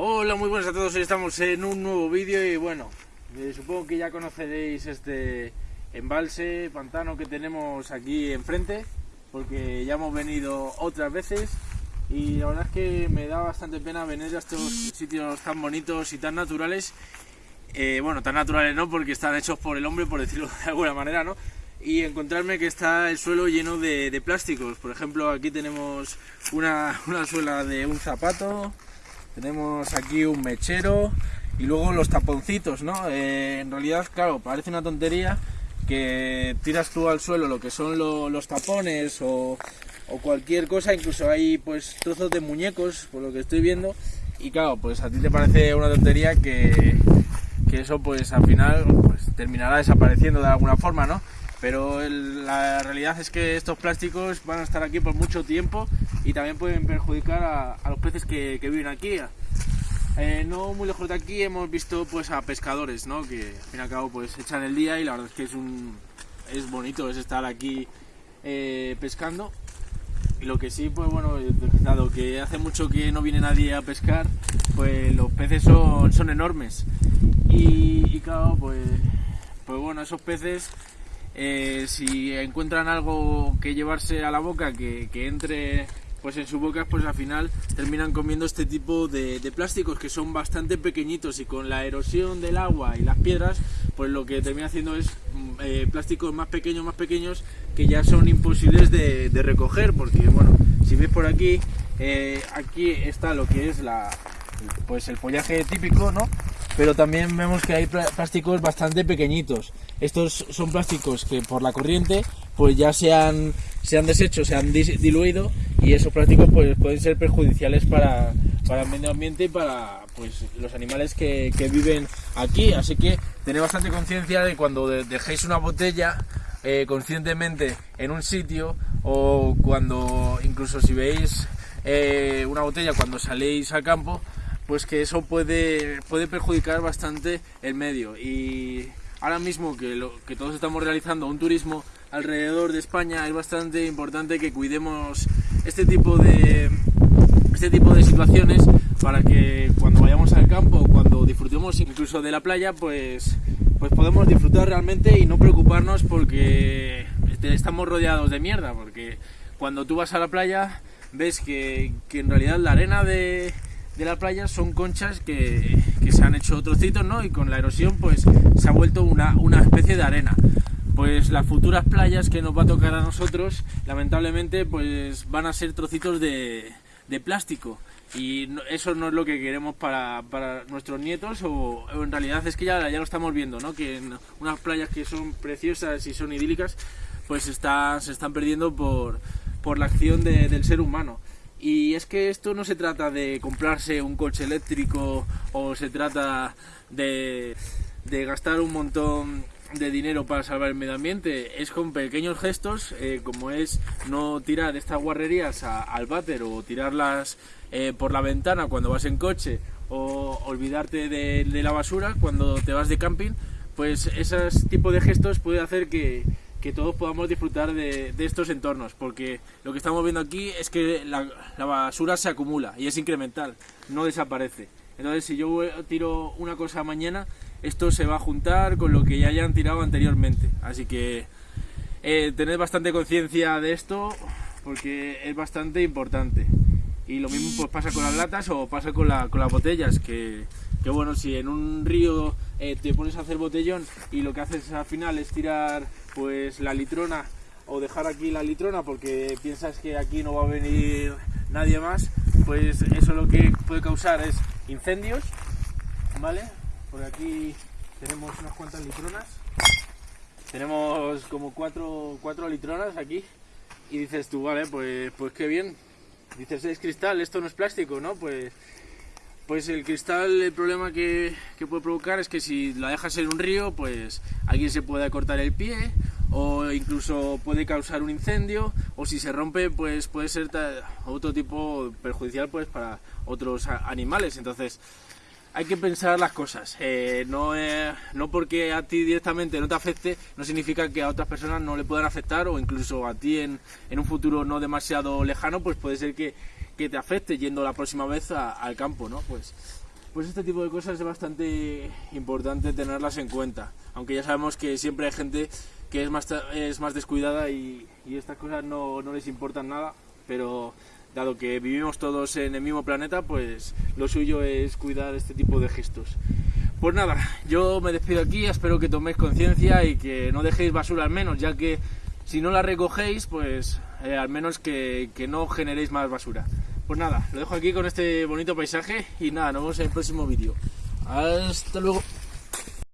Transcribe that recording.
Hola, muy buenas a todos. Hoy estamos en un nuevo vídeo y bueno, eh, supongo que ya conoceréis este embalse, pantano que tenemos aquí enfrente, porque ya hemos venido otras veces y la verdad es que me da bastante pena venir a estos sitios tan bonitos y tan naturales. Eh, bueno, tan naturales no, porque están hechos por el hombre, por decirlo de alguna manera, ¿no? Y encontrarme que está el suelo lleno de, de plásticos. Por ejemplo, aquí tenemos una, una suela de un zapato, tenemos aquí un mechero y luego los taponcitos, ¿no? Eh, en realidad, claro, parece una tontería que tiras tú al suelo lo que son lo- los tapones o, o cualquier cosa, incluso hay pues trozos de muñecos, por lo que estoy viendo, y claro, pues a ti te parece una tontería que, que eso pues al final pues terminará desapareciendo de alguna forma, ¿no? Pero la realidad es que estos plásticos van a estar aquí por mucho tiempo y también pueden perjudicar a, los peces que, que viven aquí. Eh, no muy lejos de aquí hemos visto pues a pescadores, ¿no? Que al fin y al cabo pues echan el día y la verdad es que es un es bonito es estar aquí eh, pescando. Y lo que sí, pues bueno, dado que hace mucho que no viene nadie a pescar, pues los peces son, son enormes. Y, y claro, pues, pues bueno, esos peces, eh, si encuentran algo que llevarse a la boca, que, que entre pues en su boca, pues al final terminan comiendo este tipo de, plásticos que son bastante pequeñitos y con la erosión del agua y las piedras, pues lo que termina haciendo es mm, eh, plásticos más pequeños, más pequeños, que ya son imposibles de, recoger, porque bueno, si ves por aquí, eh, aquí está lo que es la, pues el follaje típico, ¿no? Pero también vemos que hay plásticos bastante pequeñitos. Estos son plásticos que por la corriente pues ya se han, se han deshecho, se han diluido y esos plásticos pues pueden ser perjudiciales para, para el medio ambiente y para pues los animales que, que viven aquí. Así que tened bastante conciencia de cuando de- dejéis una botella eh, conscientemente en un sitio o cuando incluso si veis eh, una botella cuando saléis al campo pues que eso puede, puede perjudicar bastante el medio ahora mismo que, todos estamos realizando un turismo alrededor de España es bastante importante que cuidemos este tipo de este tipo de situaciones para que cuando vayamos al campo, cuando disfrutemos incluso de la playa, pues, pues podemos disfrutar realmente y no preocuparnos porque este- estamos rodeados de mierda, porque cuando tú vas a la playa ves que, que en realidad la arena de, de la playa son conchas que, se han hecho trocitos, ¿no? Y con la erosión pues se ha vuelto una, una especie de arena pues las futuras playas que nos va a tocar a nosotros, lamentablemente, pues van a ser trocitos de, plástico. Y eso no es lo que queremos para, nuestros nietos, o, o en realidad es que ya, ya lo estamos viendo, ¿no? Que unas playas que son preciosas y son idílicas, pues está, se están perdiendo por, por la acción de- del ser humano. Y es que esto no se trata de comprarse un coche eléctrico o se trata de, gastar un montón de dinero para salvar el medio ambiente. Es con pequeños gestos, eh, como es no tirar estas guarrerías al váter o tirarlas eh, por la ventana cuando vas en coche o olvidarte de, de la basura cuando te vas de camping, pues esos tipos de gestos puede hacer que, que todos podamos disfrutar de, estos entornos, porque lo que estamos viendo aquí es que la, basura se acumula y es incremental, no desaparece. Entonces, si yo tiro una cosa mañana, esto se va a juntar con lo que ya hayan tirado anteriormente. Así que eh, tened bastante conciencia de esto, porque es bastante importante. Y lo mismo pues pasa con las latas o pasa con las botellas, que, que bueno, si en un río eh, te pones a hacer botellón y lo que haces al final es tirar pues la litrona o dejar aquí la litrona porque piensas que aquí no va a venir nadie más, pues eso lo que puede causar es incendios, ¿vale? Por aquí tenemos unas cuantas litronas. Tenemos como cuatro, cuatro litronas aquí. Y dices tú, vale, pues, pues qué bien. Dices, es cristal, esto no es plástico, ¿no? Pues, pues el cristal, el problema que, puede provocar es que si la dejas en un río, pues alguien se puede cortar el pie o incluso puede causar un incendio o si se rompe, pues puede ser otro tipo perjudicial pues para otros animales. Entonces, hay que pensar las cosas. Eh, no, eh, no porque a ti directamente no te afecte, no significa que a otras personas no le puedan afectar o incluso a ti en un futuro no demasiado lejano, pues puede ser que, que te afecte yendo la próxima vez a- al campo, ¿no? Pues pues este tipo de cosas es bastante importante tenerlas en cuenta. Aunque ya sabemos que siempre hay gente que es más, es más descuidada y, y estas cosas no, no les importan nada, pero dado que vivimos todos en el mismo planeta, pues lo suyo es cuidar este tipo de gestos. Pues nada, yo me despido aquí, espero que toméis conciencia y que no dejéis basura al menos, ya que si no la recogéis, pues eh, al menos que, que no generéis más basura. Pues nada, lo dejo aquí con este bonito paisaje y nada, nos vemos en el próximo vídeo. Hasta luego.